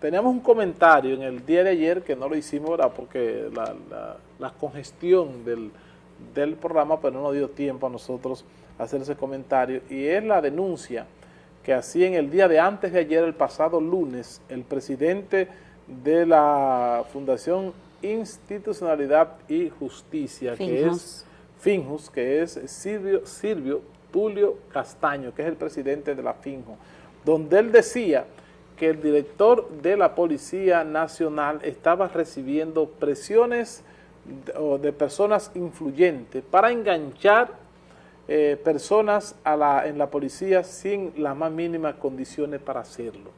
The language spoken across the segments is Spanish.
teníamos un comentario en el día de ayer que no lo hicimos, ¿verdad? Porque la, congestión del, del, programa, pero pues no nos dio tiempo a nosotros hacer ese comentario, y es la denuncia que así en el día de antes de ayer, el pasado lunes, el presidente de la Fundación Institucionalidad y Justicia, que es Finjus, que es Silvio, Silvio Tulio Castaño, que es el presidente de la Finjo, donde él decía que el director de la Policía Nacional estaba recibiendo presiones de, personas influyentes para enganchar eh, personas a la, en la policía sin las más mínimas condiciones para hacerlo.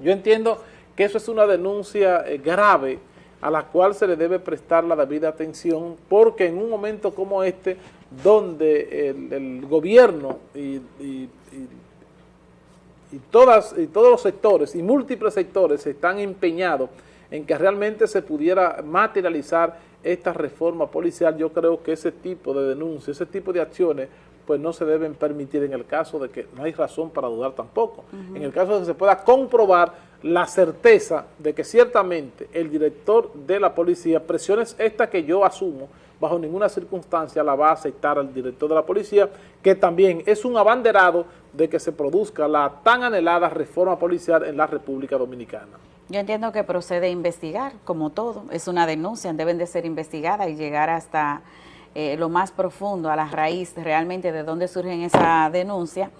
Yo entiendo que eso es una denuncia eh, grave a la cual se le debe prestar la debida atención porque en un momento como este donde el, gobierno y, todas, y todos los sectores y múltiples sectores están empeñados en que realmente se pudiera materializar esta reforma policial, yo creo que ese tipo de denuncias, ese tipo de acciones, pues no se deben permitir en el caso de que no hay razón para dudar tampoco. En el caso de que se pueda comprobar la certeza de que ciertamente el director de la policía, presiones esta que yo asumo, bajo ninguna circunstancia la va a aceptar al director de la policía, que también es un abanderado de que se produzca la tan anhelada reforma policial en la República Dominicana. Yo entiendo que procede a investigar, como todo, es una denuncia, deben de ser investigadas y llegar hasta eh, lo más profundo, a la raíz realmente de dónde surge esa denuncia.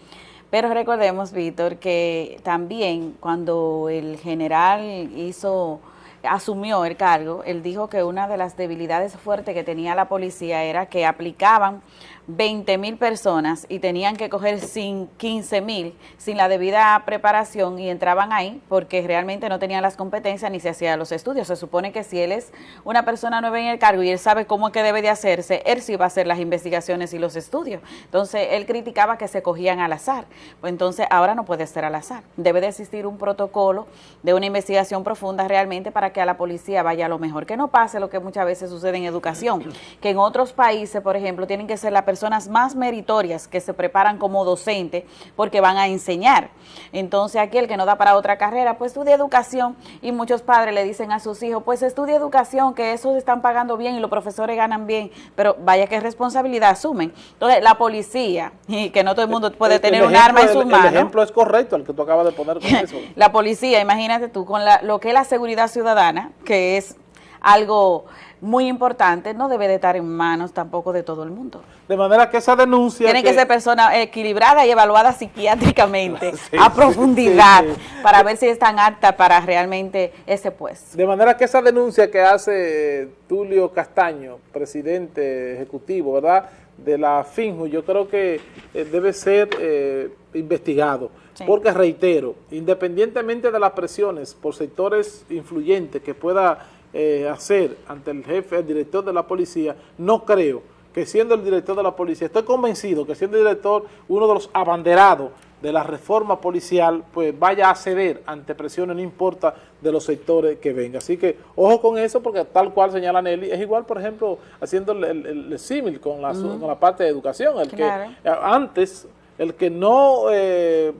Pero recordemos, Víctor, que también cuando el general hizo asumió el cargo, él dijo que una de las debilidades fuertes que tenía la policía era que aplicaban 20 mil personas y tenían que coger sin 15 mil sin la debida preparación y entraban ahí porque realmente no tenían las competencias ni se hacían los estudios. Se supone que si él es una persona nueva en el cargo y él sabe cómo es que debe de hacerse, él sí va a hacer las investigaciones y los estudios. Entonces, él criticaba que se cogían al azar. Pues entonces, ahora no puede ser al azar. Debe de existir un protocolo de una investigación profunda realmente para que a la policía vaya lo mejor. Que no pase lo que muchas veces sucede en educación, que en otros países, por ejemplo, tienen que ser la persona personas más meritorias que se preparan como docente porque van a enseñar. Entonces aquel que no da para otra carrera, pues estudia educación y muchos padres le dicen a sus hijos, pues estudia educación, que esos están pagando bien y los profesores ganan bien, pero vaya qué responsabilidad asumen. Entonces la policía, y que no todo el mundo puede tener un arma en sus manos. El ejemplo es correcto, el que tú acabas de poner con eso. la policía, imagínate tú, con la, lo que es la seguridad ciudadana, que es algo muy importante, no debe de estar en manos tampoco de todo el mundo. De manera que esa denuncia... Tiene que, ser persona equilibrada y evaluada psiquiátricamente a profundidad para ver si están apta para realmente ese pues. De manera que esa denuncia que hace Tulio Castaño, presidente ejecutivo, ¿verdad?, de la FINJU, yo creo que eh, debe ser eh, investigado. Porque reitero, independientemente de las presiones por sectores influyentes que pueda eh, hacer ante el jefe, el director de la policía, no creo que siendo el director de la policía, estoy convencido que siendo el director uno de los abanderados de la reforma policial, pues vaya a ceder ante presiones, no importa de los sectores que venga. Así que ojo con eso, porque tal cual señala Nelly, es igual, por ejemplo, haciendo el, símil con, la, con la parte de educación, el que antes, el que no... Eh,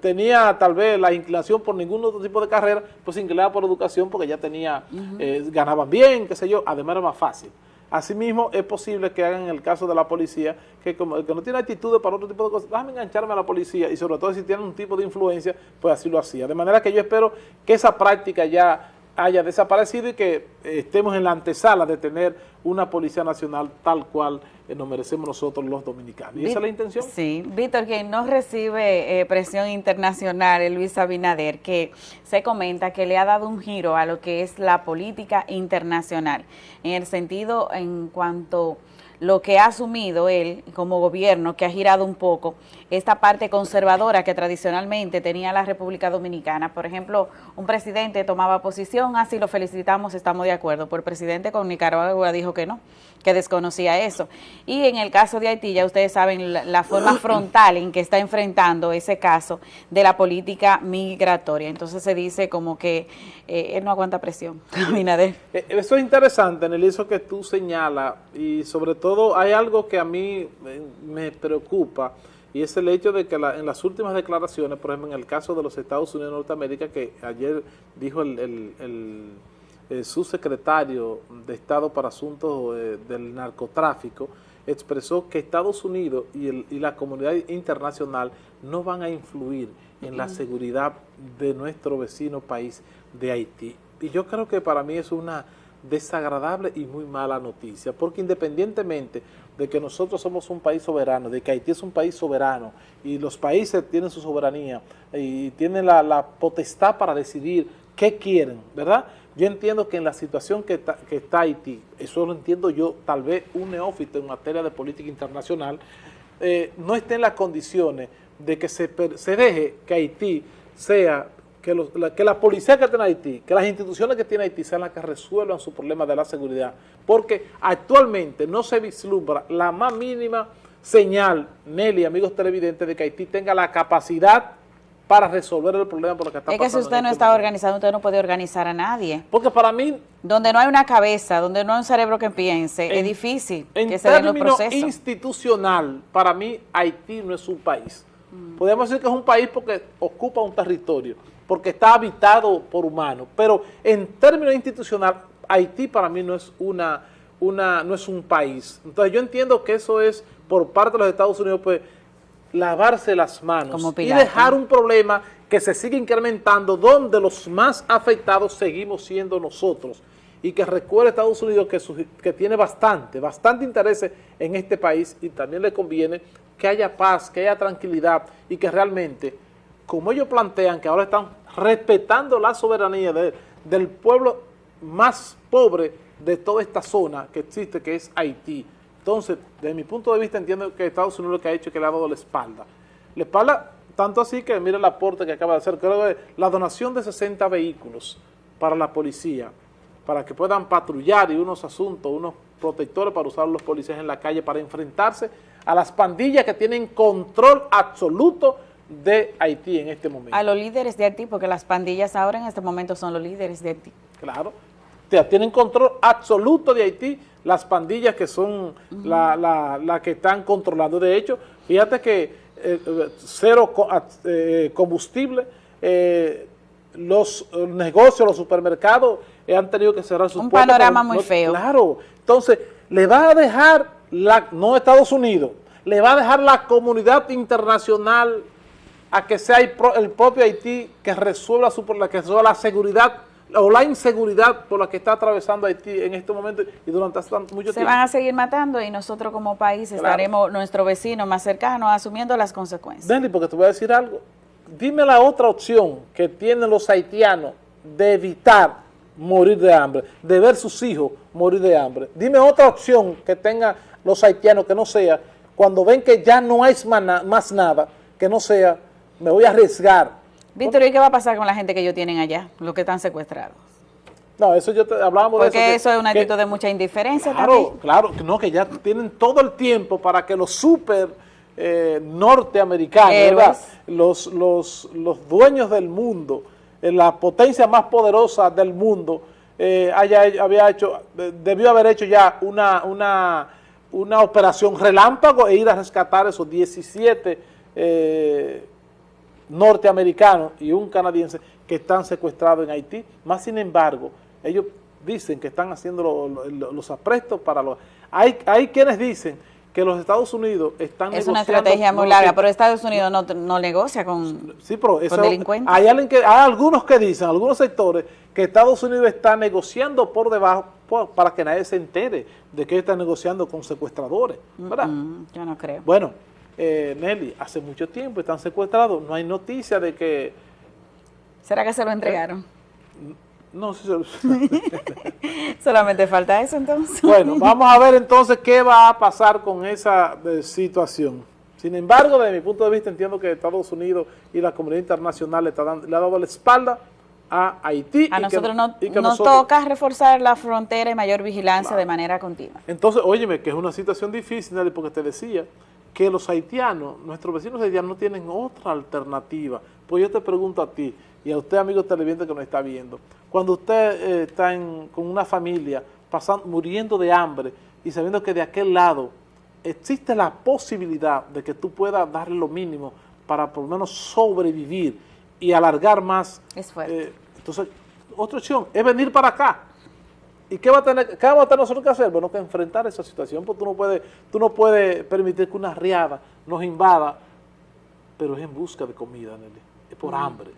tenía tal vez la inclinación por ningún otro tipo de carrera, pues se inclinaba por educación porque ya tenía, eh, ganaban bien, qué sé yo, además era más fácil. Asimismo, es posible que hagan el caso de la policía, que como que no tiene actitudes para otro tipo de cosas, déjame engancharme a la policía y sobre todo si tienen un tipo de influencia, pues así lo hacía. De manera que yo espero que esa práctica ya haya desaparecido y que estemos en la antesala de tener una Policía Nacional tal cual eh, nos merecemos nosotros los dominicanos. ¿Y esa es la intención? Sí, Víctor, quien no recibe eh, presión internacional Luis Abinader, que se comenta que le ha dado un giro a lo que es la política internacional, en el sentido en cuanto lo que ha asumido él como gobierno, que ha girado un poco esta parte conservadora que tradicionalmente tenía la República Dominicana. Por ejemplo, un presidente tomaba posición, así lo felicitamos, estamos de acuerdo. Por el presidente con Nicaragua dijo que no, que desconocía eso. Y en el caso de Haití, ya ustedes saben la, forma frontal en que está enfrentando ese caso de la política migratoria. Entonces se dice como que eh, él no aguanta presión. Eh, eso es interesante, en el eso que tú señalas, y sobre todo hay algo que a mí me preocupa, y es el hecho de que en las últimas declaraciones, por ejemplo, en el caso de los Estados Unidos de Norteamérica, que ayer dijo el, subsecretario de Estado para Asuntos eh, del Narcotráfico, expresó que Estados Unidos y, la comunidad internacional no van a influir en la seguridad de nuestro vecino país de Haití. Y yo creo que para mí es una desagradable y muy mala noticia, porque independientemente de que nosotros somos un país soberano, de que Haití es un país soberano y los países tienen su soberanía y tienen la, potestad para decidir qué quieren, ¿verdad? Yo entiendo que en la situación que está, Haití, eso lo entiendo yo, tal vez un neófito en materia de política internacional, eh, no esté en las condiciones de que se, se deje que Haití sea que, la, que la policía que tiene Haití, que las instituciones que tiene Haití sean las que resuelvan su problema de la seguridad, porque actualmente no se vislumbra la más mínima señal, Nelly, amigos televidentes, de que Haití tenga la capacidad para resolver el problema por lo que está pasando. Es que si usted no este está organizado, usted no puede organizar a nadie. Porque para mí... Donde no hay una cabeza, donde no hay un cerebro que piense, es difícil que se den los procesos. En institucional, para mí Haití no es un país. Mm. Podemos decir que es un país porque ocupa un territorio, porque está habitado por humanos, pero en términos institucional, Haití para mí no es una, una, no es un país. Entonces yo entiendo que eso es por parte de los Estados Unidos, pues, lavarse las manos y dejar un problema que se sigue incrementando, donde los más afectados seguimos siendo nosotros. Y que recuerde Estados Unidos que, que tiene bastante, bastante interés en este país y también le conviene que haya paz, que haya tranquilidad y que realmente como ellos plantean que ahora están respetando la soberanía del pueblo más pobre de toda esta zona que existe, que es Haití. Entonces, desde mi punto de vista, entiendo que Estados Unidos lo que ha hecho es que le ha dado la espalda. La espalda, tanto así que mire el aporte que acaba de hacer, creo que la donación de 60 vehículos para la policía, para que puedan patrullar y unos asuntos, unos protectores para usar los policías en la calle para enfrentarse a las pandillas que tienen control absoluto de Haití en este momento. A los líderes de Haití, porque las pandillas ahora en este momento son los líderes de Haití. Claro, tienen control absoluto de Haití las pandillas que son la, que están controlando. De hecho, fíjate que eh, eh, cero eh, combustible, los negocios, los supermercados han tenido que cerrar sus Un panorama muy feo. Claro, entonces le va a dejar, la, no Estados Unidos, le va a dejar la comunidad internacional a que sea el, propio Haití que resuelva, su, que resuelva la seguridad o la inseguridad por la que está atravesando Haití en este momento y durante mucho tiempo. Se van a seguir matando y nosotros como país estaremos, nuestro vecino más cercano, asumiendo las consecuencias. Denny, porque te voy a decir algo. Dime la otra opción que tienen los haitianos de evitar morir de hambre, de ver sus hijos morir de hambre. Dime otra opción que tengan los haitianos que no sea, cuando ven que ya no hay más nada, que no sea me voy a arriesgar. Víctor, ¿y qué va a pasar con la gente que ellos tienen allá, los que están secuestrados? No, eso yo te, hablábamos de eso. Porque eso es un actitud de mucha indiferencia claro, también. Claro, no, que ya tienen todo el tiempo para que los super eh, norteamericanos, Los, los, los dueños del mundo, eh, la potencia más poderosa del mundo, eh, haya, había hecho, debió haber hecho ya una, una, una operación relámpago e ir a rescatar esos 17 eh, norteamericanos y un canadiense que están secuestrados en Haití. Más sin embargo, ellos dicen que están haciendo los aprestos para los... Hay, hay quienes dicen que los Estados Unidos están es una estrategia muy larga, pero Estados Unidos no, no negocia con, sí, pero delincuentes. Hay, alguien que, hay algunos que dicen, algunos sectores, que Estados Unidos está negociando por debajo para que nadie se entere de que está negociando con secuestradores, ¿verdad? yo no creo. Bueno, eh, Nelly, hace mucho tiempo están secuestrados, no hay noticia de que... ¿Será que se lo entregaron? no, sí se lo... Solamente falta eso entonces. Bueno, vamos a ver entonces qué va a pasar con esa eh, situación. Sin embargo, desde mi punto de vista, entiendo que Estados Unidos y la comunidad internacional le, está dando, le ha dado la espalda a Haití. A nosotros nos toca reforzar la frontera y mayor vigilancia de manera continua. Entonces, óyeme, que es una situación difícil, porque te decía, que los haitianos, nuestros vecinos haitianos no tienen otra alternativa. Pues yo te pregunto a ti y a usted, amigo televidente que nos está viendo, cuando usted eh, está con una familia pasando, muriendo de hambre y sabiendo que de aquel lado existe la posibilidad de que tú puedas darle lo mínimo para por lo menos sobrevivir y alargar más. Es fuerte. Eh, entonces, otra opción es venir para acá. ¿Y qué, va a tener, qué vamos a tener nosotros que hacer? Bueno, que enfrentar esa situación, porque tú no puedes, tú no puedes permitir que una riada nos invada, pero es en busca de comida, Nelly, es por hambre.